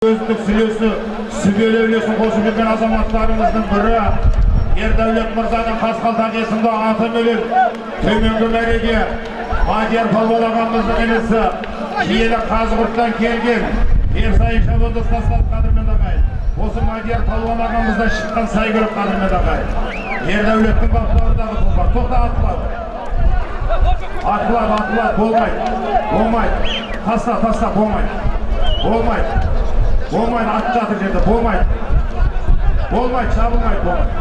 өздік сүлесі сүбелі үлесін қосып жүрген азаматтарымыздың бірі ердәулет мырзаның қасқалдақ есімді атыменен төменгі мәреге мадияр палуан ағамыздың інісі киелі қазығұрттан келген ерсайын шабандоз тастады қадірмен ағай осы мадияр палуан ағамыздан шыққан сайгүлік қадірмен ағай ердәулеттің баптарындағы тұлпар тоқта атылады атылады атылады болмайды болмайды таста таста болмайды болмайды болмайды ат жатыр жерде болмайды. Болмайды шабылмайды болмайды.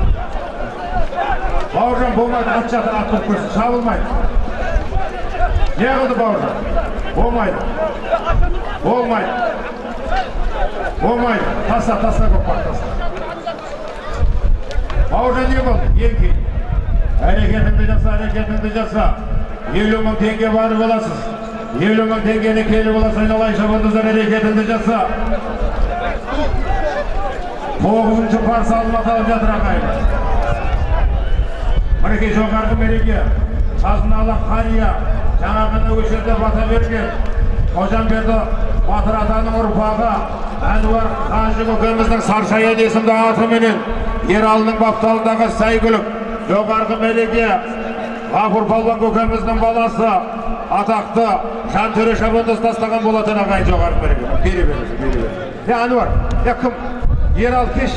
Бауыржан болмайды ат жатыр ат көрсін. Шабылмайды не қылды бауыржан? Болмайды. Болмайды. Болмайды. Таста таста көкпар таста бауыржан не болды еңкей әрекетіңді жаса әрекетіңді жаса. Елу мың теңге барып аласыз елу мың теңгені келіп аласыз айналайын шабандоздар әрекетіңді жаса. Тоғызыншы парсы алматалып жатыр ағайын мінекей жоғарғы мереке қазыналы қария жаңа осы жерде бата берген. Қожамберді батыр атаның ұрпағы әнуар қажы көкеміздің саршаян есімді атыменен ералының бапталындағы сәйгүлік жоғарғы мереке ғафур палуан көкеміздің баласы атақты жантөре шабандоз тастаған болатын ағайын жоғарғы мереке. Бере беріңіз бере. Е әнуар е кім? Diğer alkış.